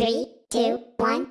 Three, two, one,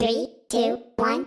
Three, two, one,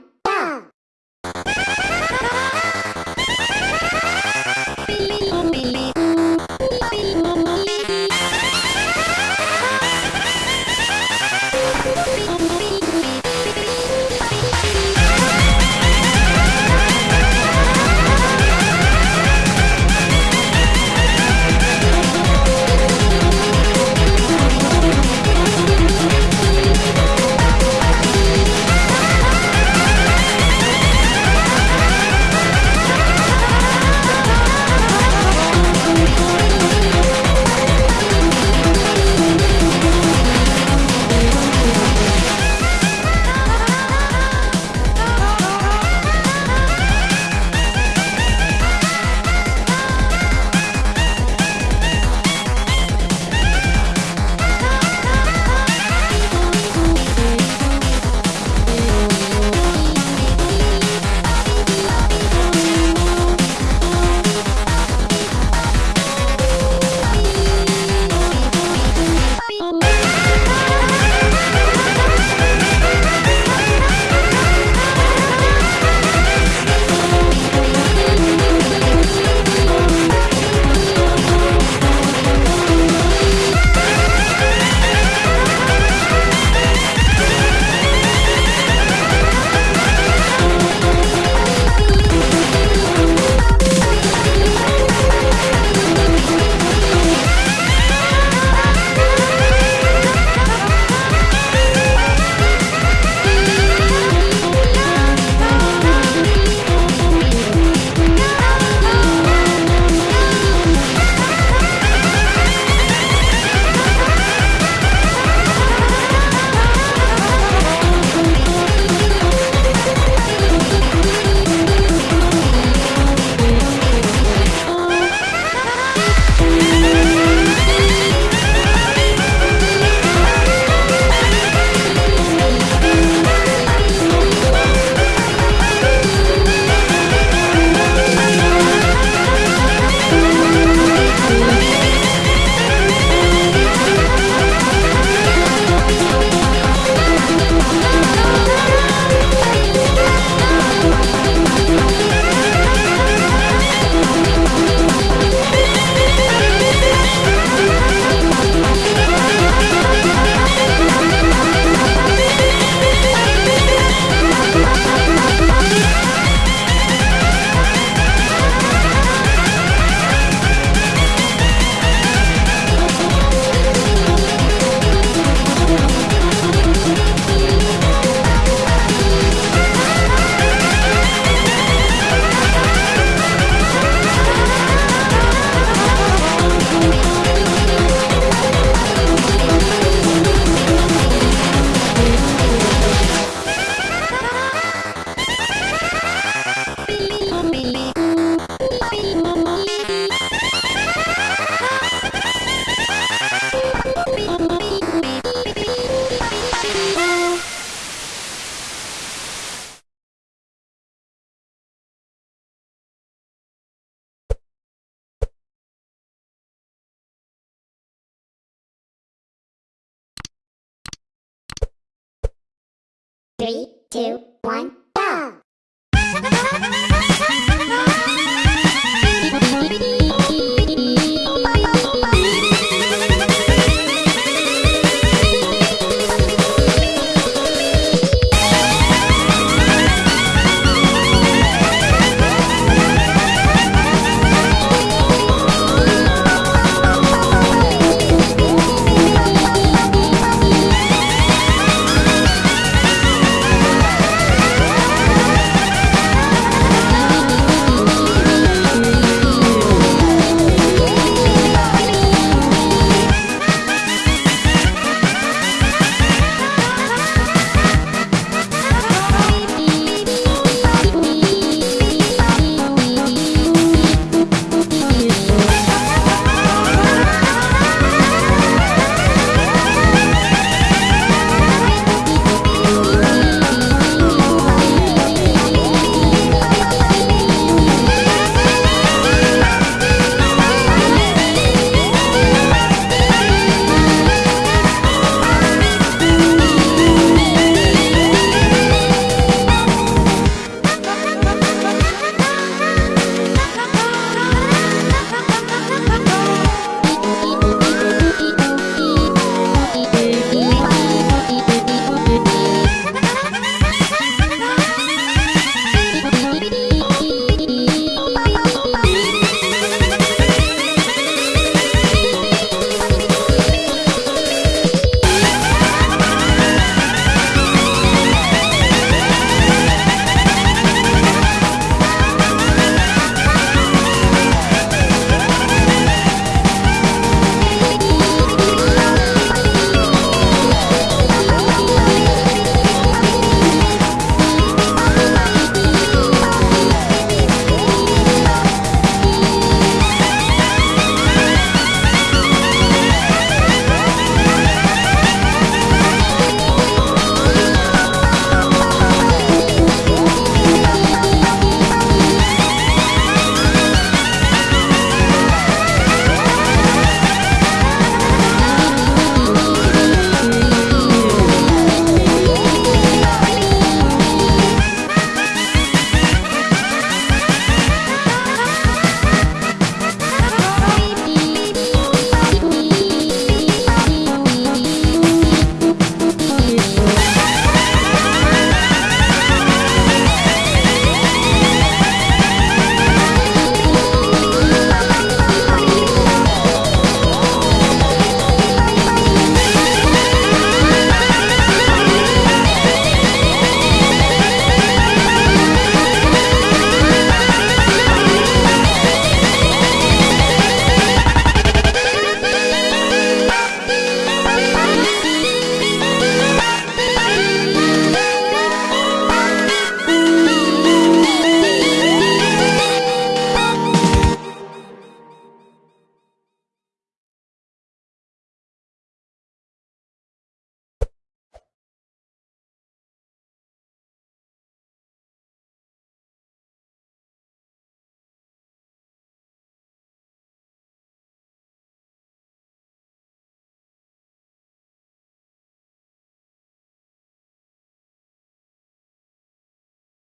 two, one,